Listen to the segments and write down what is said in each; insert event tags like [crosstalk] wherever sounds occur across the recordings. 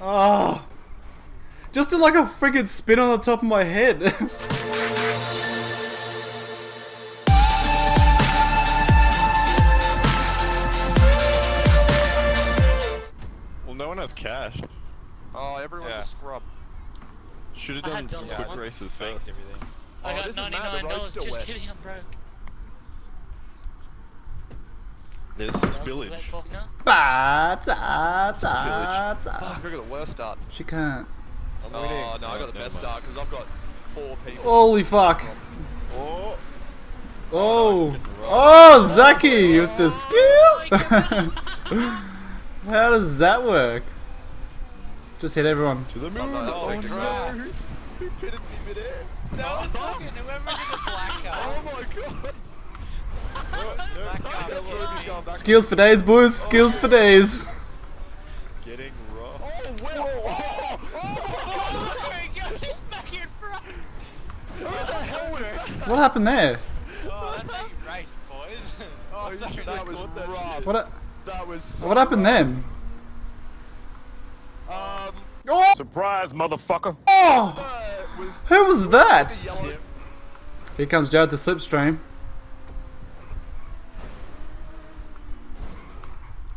Oh. Just did like a freaking spin on the top of my head. [laughs] Well, no one has cash. Oh, everyone's Yeah. a scrub. Should have done had dollars quick once. races Banked first. everything. Oh, I Oh, got this is mad, the ninety-nine road's dollars. still Just wet. kidding, I'm broke. There's That was the spillage. Ba, ta, ta, Fuck. I got the worst start. She can't. I'm Oh, winning. no, I got the best start because I've got four people. Holy fuck. Oh, Oh. Oh, oh Zaki with the skill. [laughs] How does that work? Just hit everyone. to the moon. Oh, no, Oh, no. like a Who's- Who pitted me midair? No, fucking whoever did the black [laughs] Oh my god. Black That guy. Ruby's going back. Skills for days, boys. Skills for days. Getting rough. Oh, Will! Oh, oh There he goes, he's back in front. Who the hell was that? What happened there? Oh, that's how you race, boys. Oh, you sorry, that was caught that rough. shit. What? That was so What happened rough. then? Um, Oh! Surprise, motherfucker. Oh! uh, was Who was that? Here comes Joe with the slipstream.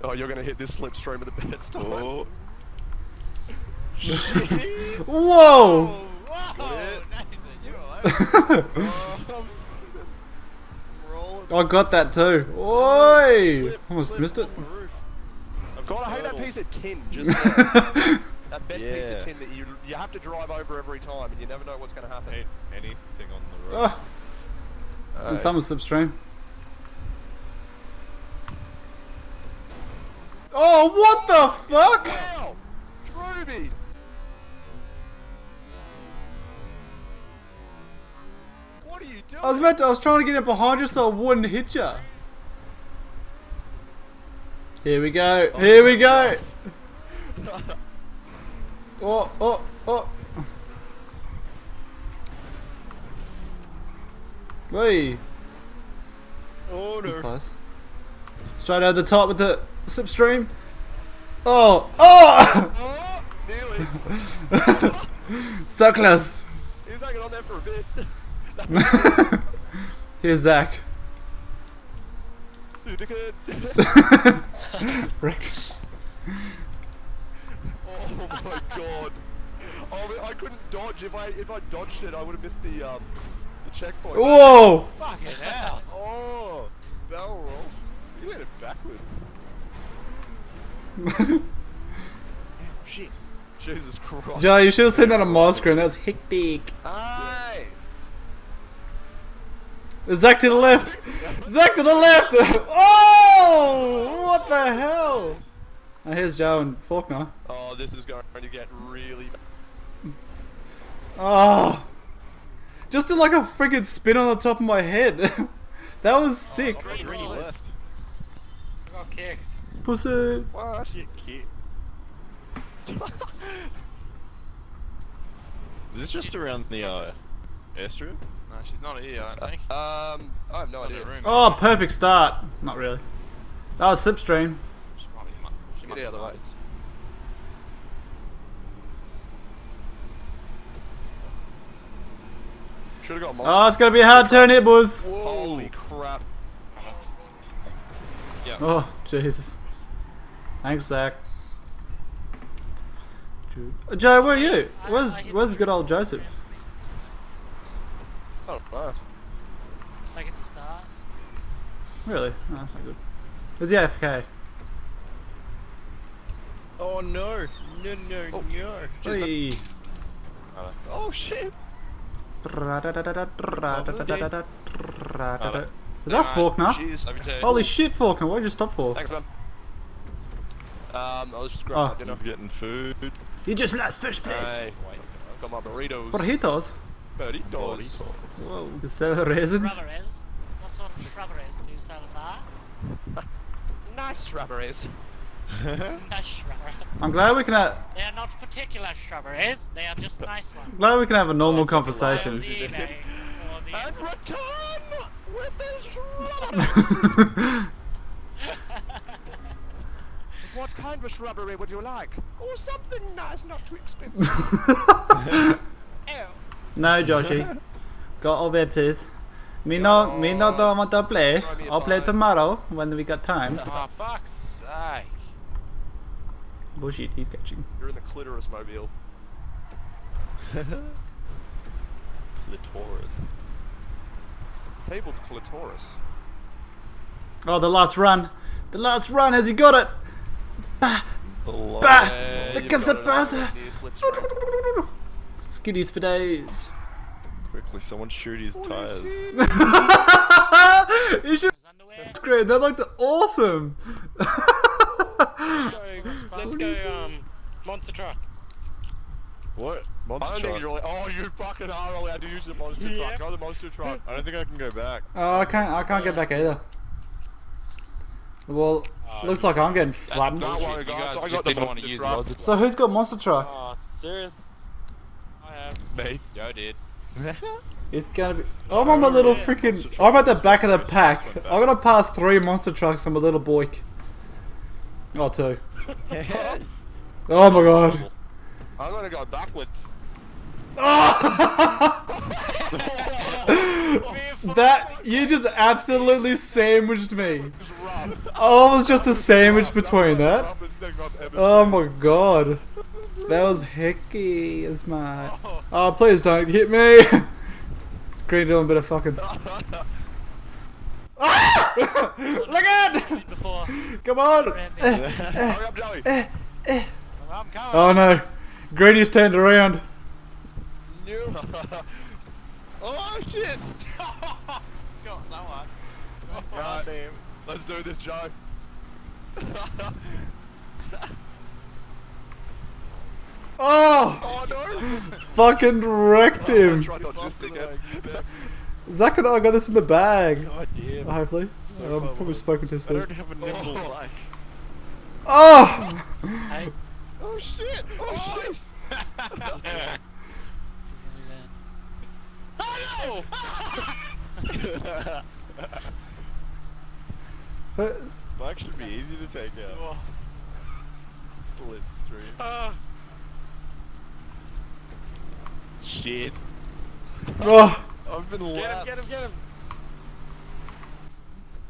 Oh, you're gonna hit this slipstream at the best oh. time. [laughs] Oh, Whoa! Whoa. Nathan, you. [laughs] I got that too. Oi! Almost missed it. God, I hate that Turtle. piece of tin. Just [laughs] that bent piece of tin that you you have to drive over every time, and you never know what's gonna happen. ain't anything on the road. Oh, Hey. and someone slipstream. Oh, what the fuck? Wow. What are you doing? I was meant to, I was trying to get it behind you so I wouldn't hit you. Here we go. Here we go. Oh, [laughs] oh, oh. Wait. Oh That's close. Straight over the top with the slipstream. Oh, oh! Oh, nearly. [laughs] so close. He was hanging on there for a bit. [laughs] Here's Zach. See you. Wrecked. Oh my god. Oh, I couldn't dodge. If I if I dodged it, I would have missed the um the checkpoint. Whoa! Fucking hell. Oh, barrel roll. You went it backwards. Shit. Jesus Christ. Joe, you should have seen that on my screen. That was hectic. Aye. Zach to the left. Zach to the left. [laughs] Oh! What the hell? And here's Joe and Faulkner. Oh, this is going to get really. Oh! Just did like a freaking spin on the top of my head. [laughs] that was oh, sick. Three Three left. left. I got kicked. Pussy. What? Shit, kid. Is this just around the uh, airstrip? No, she's not here, I don't think. Um, I have no Not idea. room. Oh, perfect start. Not really. That was slipstream. She might be, mu- she might Get out be of the way. Should have got mine. Oh, it's gonna be a hard turn here, boys. Holy crap. Oh, Jesus. Thanks, Zach. Joe- Joe, where are you? Where's Where's good old Joseph? Oh, nice. I get to start. Really? Oh, that's not good. Is he AFK? Oh no! No, no, Oh. no! Hey. Oh shit. Is that Faulkner? Cheers. Over to Holy shit, Faulkner, what did you stop for? Thanks, man. Um, I was just Oh. grabbing my dinner. Getting food. You just lost first place. Hey, I've got my burritos. Burritos? Burritos. Whoa. You sell raisins? Strawberries. What sort of strawberries do you sell at? [laughs] Nice strawberries. [laughs] Nice strawberries. I'm glad we can have, They are not particular strawberries. They are just nice ones. glad we can have a normal For conversation. the evening, for the And return with his strawberries. [laughs] what kind of shrubbery would you like? Or something nice, not too expensive. [laughs] Oh. No, Joshy. Got all this. Me no, me no don't want to play. Throw me a I'll play tomorrow when we got time. Oh, fuck's sake. Bullshit, he's catching. You're in the clitoris mobile. [laughs] Clitoris. Tabled clitoris. Oh, the last run. The last run, has he got it? Bah, The bah, Yeah, the you've got it on Casabasa. the slipstream. Skiddies for days. Quickly, someone shoot his tires. [laughs] you should His underwear. screen. That looked awesome. Let's go, [laughs] um, monster truck. What? I Monster don't think truck? you're really. Oh, you fucking are allowed to use the monster Yeah. truck. Go the monster truck. I don't think I can go back. oh, I can't. I can't get back either. Well, Oh, looks like I'm getting flattened. Don't worry, guys, guys I just got the didn't want to use truck. So who's got monster truck? Oh, serious? I have. Me. Joe did. [laughs] It's gonna be. I'm on my little freaking. I'm at the back of the pack. I'm gonna pass three monster trucks on my little boyk. Oh, two. [laughs] Oh my god. I'm gonna go backwards. [laughs] that you just absolutely sandwiched me. Oh, it was just a sandwich between that. Roughest thing I've ever Oh my god. That was hickey as my. Oh, please don't hit me. [laughs] Green doing a bit of fucking. Ah! [laughs] Look at! Come on! Randy. Hurry up, Joey. I'm coming. Oh no. Greeny's turned around. No. [laughs] oh shit! Got that. God damn. Let's do this, Joe. [laughs] Oh! oh no! Fucking wrecked oh, him. Try not just to get. Zach and I got this in the bag. God damn. Oh, hopefully. I'm probably spoken too I don't have a nimble Oh. like. Oh! Hey, [laughs] Oh shit! Oh, oh shit! [laughs] this is gonna Bike should be easy to take out. Slipstream. Ah, Shit. Oh! I've been get him, get him, get him.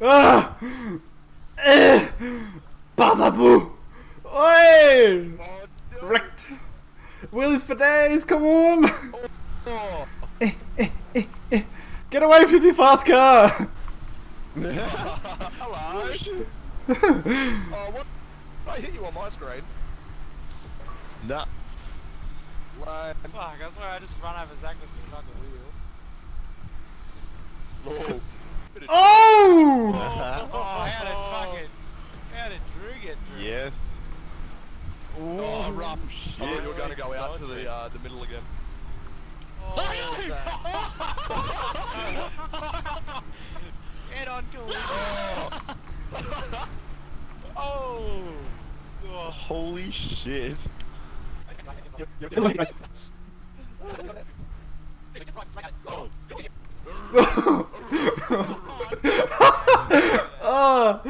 Ah! Eh! Bazaboo! Oi! Oh, no. Wrecked! Wheelies for days, come on! Oh. Get away from the fast car! Hello. [laughs] oh, what? I hit you on my screen. nah. Lame. Fuck, I swear I just run over Zach with the fucking wheels. Lol. Bit [laughs] of- [laughs] Oh! Oh, how did fucking. How did Drew get through? yes. Oh, rough. I thought you were Shit. going to go out to the uh, the middle again. Head on collision. [laughs] Oh. Oh. Holy shit. [laughs] oh!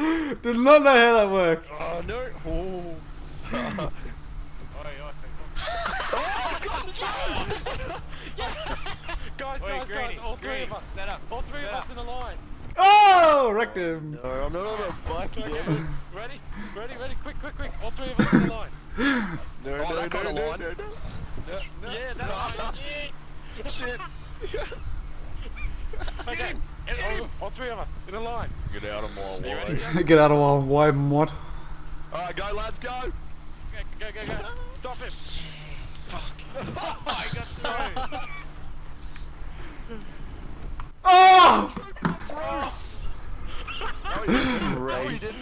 Did not know how that worked. Oh no. Oh. [laughs] Guys, Oi, guys, Greeny, guys, all three of us. Stand up. All three of Stand us in a line. Oh! Wrecked him. No, I'm not on a bike Okay. yet. Ready? Ready, ready, quick, quick, quick. All three of us in a line. [laughs] No, Oh, no, that no, kinda no, line. no, no. Yeah, that's right. [laughs] Shit. [laughs] Okay, all, all three of us in a line. Get out of my way. ready? Get out of my way, mod. Alright, go, lads, go. Go, go, go, go. Stop him. I got through. Oh! No, he didn't. No, he didn't.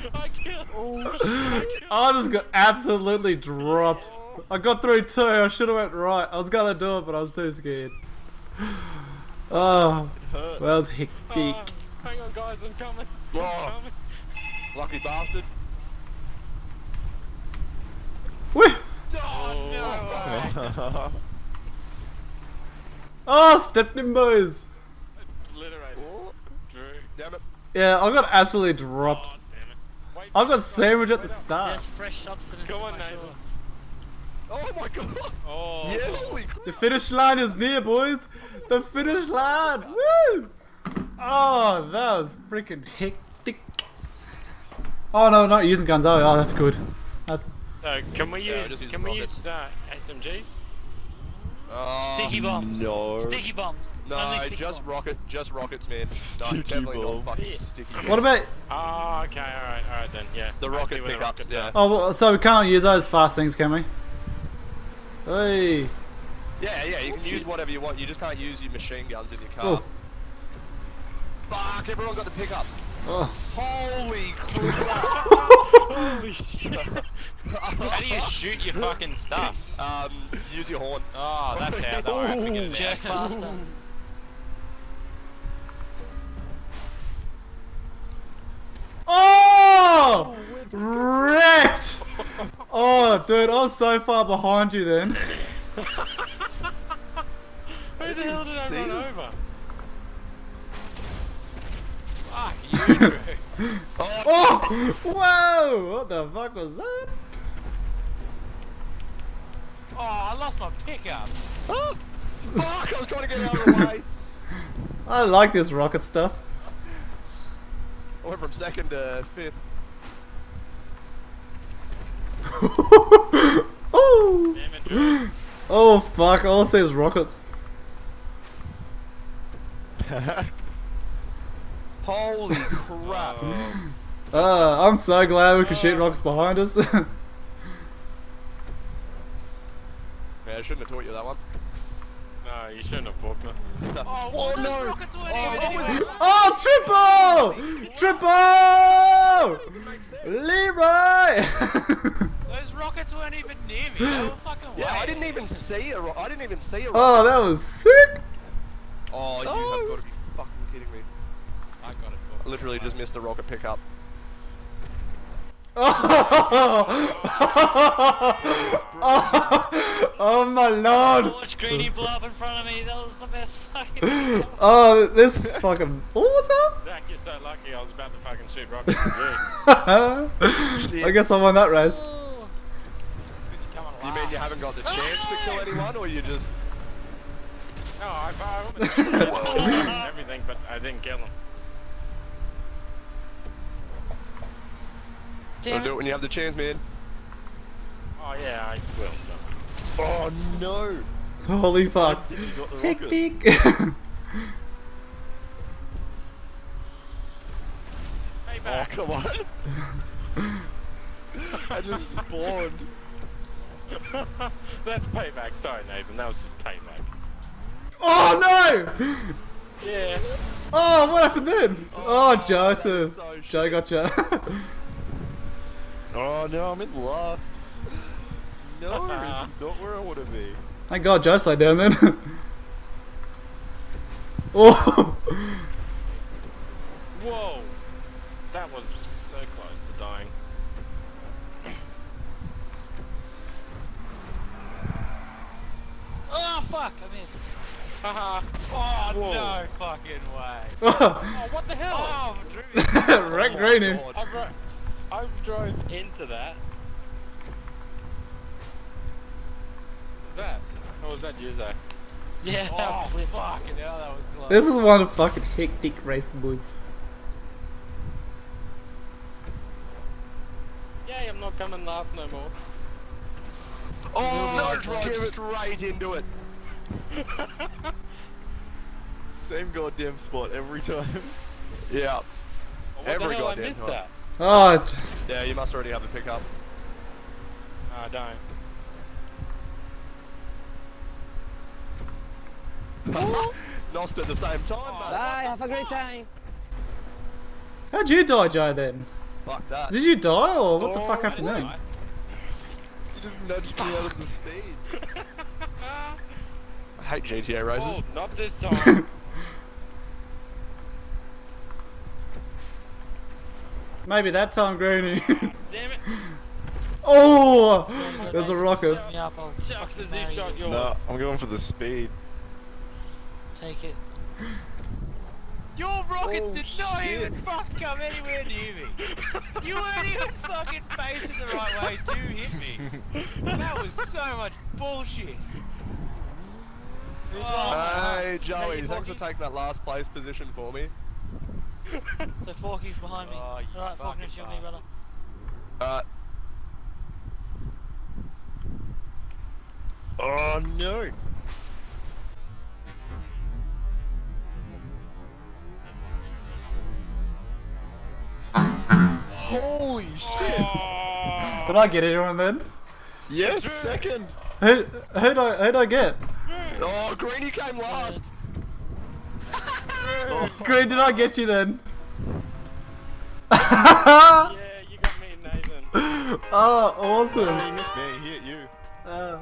I just got absolutely dropped. I got through two. I should have went right. I was gonna do it, but I was too scared. [sighs] Oh, Hurt. well, it's hectic. Uh, hang on, guys, I'm coming. I'm Oh. coming. Lucky bastard. Woo! Oh, Oh, stepped in boys. Obliterated. Drew. Damn it. Yeah, I got absolutely dropped. Oh, damn it. I got sandwich at the start. There's fresh substance Come on, my Nathan. Oh my god! Oh. Yes! The finish line is near, boys. The finish line. Woo! Oh, that was freaking hectic. Oh no, not using guns. Oh, oh that's good. That's, So can we use just use can we use uh, SMGs? Oh, Sticky bombs. No. Sticky bombs. No, sticky just bombs. rocket, just rockets, man. No, Sticky definitely bomb. not fucking Yeah. sticky. what about? Oh, okay, alright, alright then, yeah. The rocket see where the yeah. Oh, well, so we can't use those fast things, can we? Hey. Yeah, yeah, you can use whatever you want. You just can't use your machine guns in your car. Oh. Fuck! Everyone got the pickups. Oh. Holy [laughs] crap! Holy shit. [laughs] How do you shoot your fucking stuff? um, use your horn. Oh, that's how. Don't worry, I figured it Jerk out. faster. Oh! Wrecked! Oh, dude, I was so far behind you then. [laughs] Who the hell did I run over? Fuck you, Drew. [laughs] Oh! Whoa! What the fuck was that? Oh, I lost my pickup. Oh, [laughs] Fuck! I was trying to get out of the way. [laughs] I like this rocket stuff. I went from second to fifth. oh! Damn it, Oh fuck, all I see is rockets. Holy crap! Oh, [laughs] Uh, I'm so glad we can shoot rockets behind us. [laughs] Yeah, I shouldn't have taught you that one. no, you shouldn't have fucked me. [laughs] Oh, Oh, no. Oh, even what was anywhere. oh, triple! Triple! Leroy! Those rockets weren't even near me. They were fucking Yeah, I didn't even see a ro- I didn't even see a oh, that was sick! Oh, you Oh. have got to be fucking kidding me. I got it. I literally just missed a rocket pickup. oh, [laughs] oh my lord! Watch Greeny blow up in front of me. That was the best fucking. [laughs] Oh, this fucking. What was that? Zach, you're so lucky I was about to fucking shoot rockets you. [laughs] I guess I won that race. Oh. On, You mean you haven't got the oh, chance to kill anyone, or you just? No, oh, I, I almost shot him and everything, but I didn't kill him. Gotta Damn do it it. when you have the chance, man. Oh yeah, I will. So. Oh no! Holy fuck. You got the rocket. Hectic. [laughs] Hey, Oh back. come on! [laughs] I just spawned. That's payback. Sorry, Nathan. That was just payback. oh no! Yeah. Oh, what happened then? Oh, oh Joseph. so Joe gotcha. [laughs] Oh no, I'm in last. No, this is not where I want to be. Thank God Joe slowed down then. [laughs] oh! Whoa. That was so close to dying. Oh fuck! I missed. Haha. [laughs] Oh Whoa. no fucking way. [laughs] oh, what the hell? Oh, Drew. Wreck Greeny. God. I, drove into that. Was that? Or was that you, Zach? Yeah. Oh, fucking hell, that was close. This is one of the fucking hectic race boys. Yay, I'm not coming last no more. Oh, No, no, drove give it- straight into it. [laughs] Same goddamn spot every time. [laughs] Yeah. Oh, what Every the hell I missed time. that? Oh, Yeah, you must already have the pickup. Oh, I don't. Lost at the same time, Oh. Bye, have a great time. how'd you die, Joe, then? Fuck that. Did you die, or what the Oh, fuck happened didn't then? die. You just nudged me out of the [laughs] speed. I hate GTA races. Oh, not this time. [laughs] Maybe that time, Greeny. [laughs] Damn it. oh! There's a rocket. set me up, I'll Just as you shot yours. No, I'm going for the speed. Take it. Your rocket Oh, did not shit. even fucking come anywhere [laughs] near me. You weren't even fucking facing the right way to hit me. That was so much bullshit. Oh, Hey, Joey, Thank you, thanks for Porkies. taking that last place position for me. So Forky's behind me. Oh, you Alright, Forky, fucking it's you and me, brother. Uh, Oh no! Holy shit! Did I get anyone then? Yes, second! Who who'd I who'd I get? oh, Greeny came last. [laughs] Green, did I get you then? Yeah, you got me, Nathan. oh, [laughs] Oh, awesome. he missed me, he hit you. Uh,